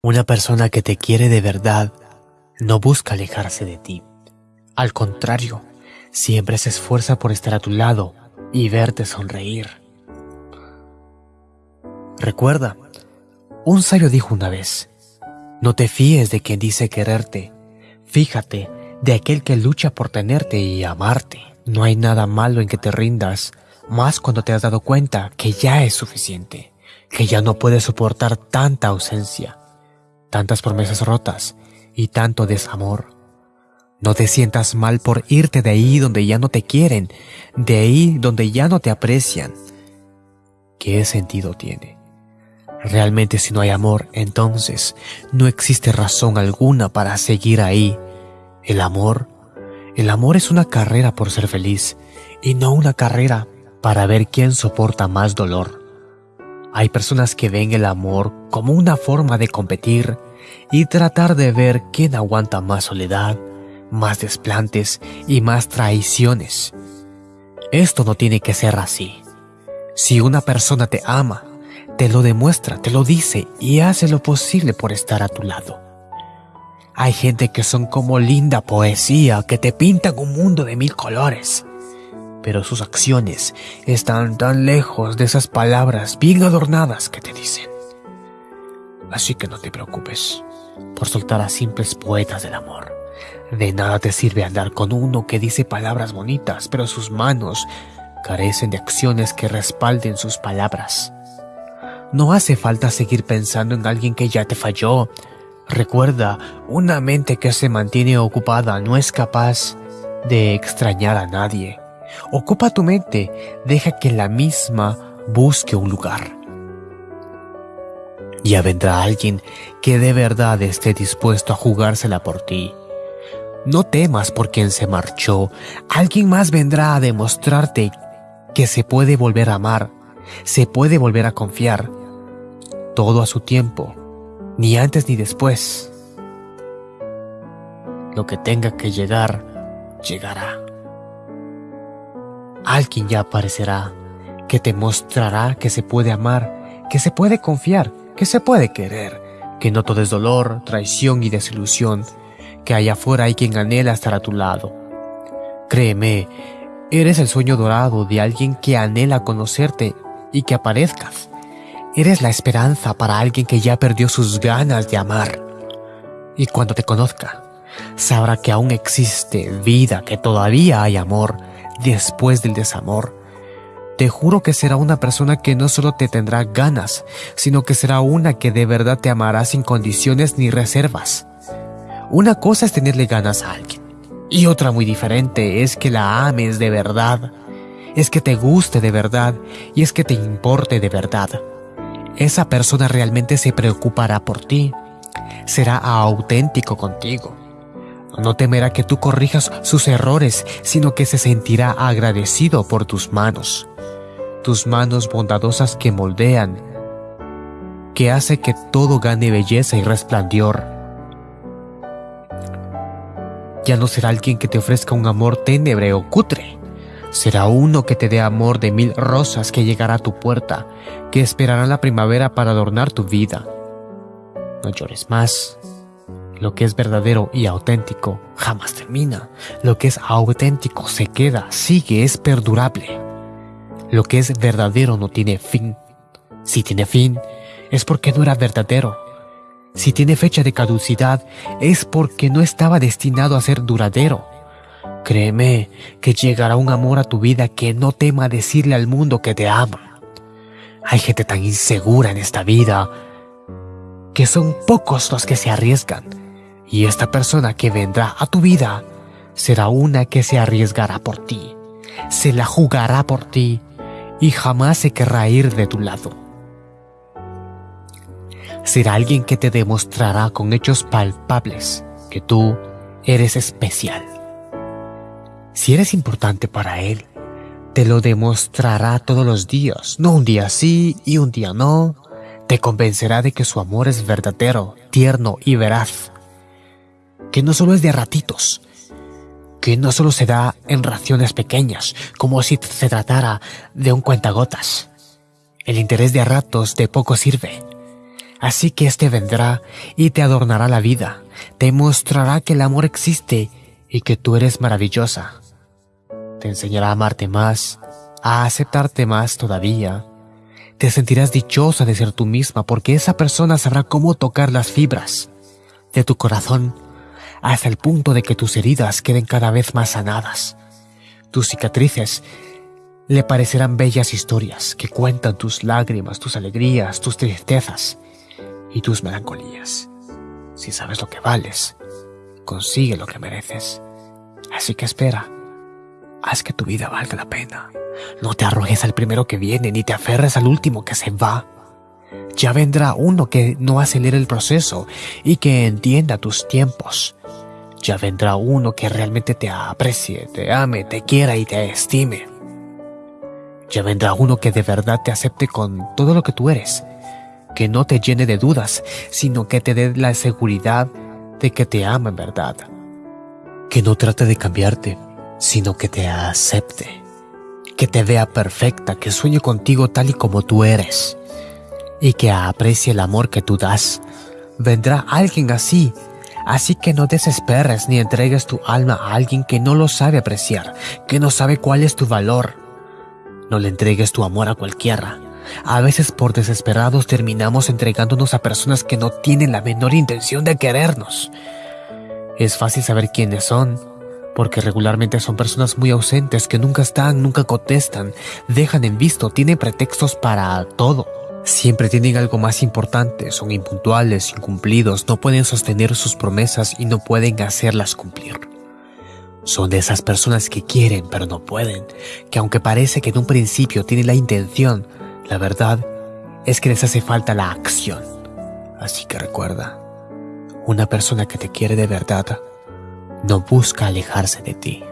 Una persona que te quiere de verdad no busca alejarse de ti. Al contrario, siempre se esfuerza por estar a tu lado y verte sonreír. Recuerda, un sabio dijo una vez, no te fíes de quien dice quererte, fíjate de aquel que lucha por tenerte y amarte. No hay nada malo en que te rindas, más cuando te has dado cuenta que ya es suficiente, que ya no puedes soportar tanta ausencia, tantas promesas rotas y tanto desamor. No te sientas mal por irte de ahí donde ya no te quieren, de ahí donde ya no te aprecian. ¿Qué sentido tiene? Realmente si no hay amor, entonces no existe razón alguna para seguir ahí. El amor, el amor es una carrera por ser feliz y no una carrera para ver quién soporta más dolor. Hay personas que ven el amor como una forma de competir y tratar de ver quién aguanta más soledad, más desplantes y más traiciones. Esto no tiene que ser así. Si una persona te ama, te lo demuestra, te lo dice y hace lo posible por estar a tu lado. Hay gente que son como linda poesía que te pintan un mundo de mil colores, pero sus acciones están tan lejos de esas palabras bien adornadas que te dicen. Así que no te preocupes por soltar a simples poetas del amor. De nada te sirve andar con uno que dice palabras bonitas, pero sus manos carecen de acciones que respalden sus palabras. No hace falta seguir pensando en alguien que ya te falló. Recuerda, una mente que se mantiene ocupada no es capaz de extrañar a nadie. Ocupa tu mente, deja que la misma busque un lugar. Ya vendrá alguien que de verdad esté dispuesto a jugársela por ti. No temas por quien se marchó. Alguien más vendrá a demostrarte que se puede volver a amar, se puede volver a confiar. Todo a su tiempo, ni antes ni después. Lo que tenga que llegar, llegará. Alguien ya aparecerá que te mostrará que se puede amar, que se puede confiar, que se puede querer, que no todo es dolor, traición y desilusión, que allá afuera hay quien anhela estar a tu lado. Créeme, eres el sueño dorado de alguien que anhela conocerte y que aparezcas. Eres la esperanza para alguien que ya perdió sus ganas de amar. Y cuando te conozca, sabrá que aún existe vida, que todavía hay amor después del desamor te juro que será una persona que no solo te tendrá ganas, sino que será una que de verdad te amará sin condiciones ni reservas. Una cosa es tenerle ganas a alguien, y otra muy diferente es que la ames de verdad, es que te guste de verdad y es que te importe de verdad. Esa persona realmente se preocupará por ti, será auténtico contigo. No temerá que tú corrijas sus errores, sino que se sentirá agradecido por tus manos tus manos bondadosas que moldean, que hace que todo gane belleza y resplandor. Ya no será alguien que te ofrezca un amor ténebre o cutre. Será uno que te dé amor de mil rosas que llegará a tu puerta, que esperará la primavera para adornar tu vida. No llores más. Lo que es verdadero y auténtico jamás termina. Lo que es auténtico se queda, sigue, es perdurable. Lo que es verdadero no tiene fin. Si tiene fin, es porque no era verdadero. Si tiene fecha de caducidad, es porque no estaba destinado a ser duradero. Créeme que llegará un amor a tu vida que no tema decirle al mundo que te ama. Hay gente tan insegura en esta vida que son pocos los que se arriesgan. Y esta persona que vendrá a tu vida será una que se arriesgará por ti, se la jugará por ti y jamás se querrá ir de tu lado. Será alguien que te demostrará con hechos palpables que tú eres especial. Si eres importante para él, te lo demostrará todos los días, no un día sí y un día no. Te convencerá de que su amor es verdadero, tierno y veraz. Que no solo es de ratitos, que no solo se da en raciones pequeñas, como si se tratara de un cuentagotas. El interés de ratos de poco sirve. Así que éste vendrá y te adornará la vida, te mostrará que el amor existe y que tú eres maravillosa. Te enseñará a amarte más, a aceptarte más todavía. Te sentirás dichosa de ser tú misma porque esa persona sabrá cómo tocar las fibras de tu corazón hasta el punto de que tus heridas queden cada vez más sanadas. Tus cicatrices le parecerán bellas historias que cuentan tus lágrimas, tus alegrías, tus tristezas y tus melancolías. Si sabes lo que vales, consigue lo que mereces. Así que espera, haz que tu vida valga la pena. No te arrojes al primero que viene ni te aferres al último que se va. Ya vendrá uno que no acelere el proceso y que entienda tus tiempos. Ya vendrá uno que realmente te aprecie, te ame, te quiera y te estime. Ya vendrá uno que de verdad te acepte con todo lo que tú eres que no te llene de dudas, sino que te dé la seguridad de que te ama en verdad. Que no trate de cambiarte, sino que te acepte. Que te vea perfecta, que sueñe contigo tal y como tú eres. Y que aprecie el amor que tú das. Vendrá alguien así, así que no desesperes ni entregues tu alma a alguien que no lo sabe apreciar, que no sabe cuál es tu valor. No le entregues tu amor a cualquiera a veces por desesperados terminamos entregándonos a personas que no tienen la menor intención de querernos. Es fácil saber quiénes son, porque regularmente son personas muy ausentes que nunca están, nunca contestan, dejan en visto, tienen pretextos para todo. Siempre tienen algo más importante, son impuntuales, incumplidos, no pueden sostener sus promesas y no pueden hacerlas cumplir. Son de esas personas que quieren pero no pueden, que aunque parece que en un principio tienen la intención, la verdad es que les hace falta la acción. Así que recuerda, una persona que te quiere de verdad no busca alejarse de ti.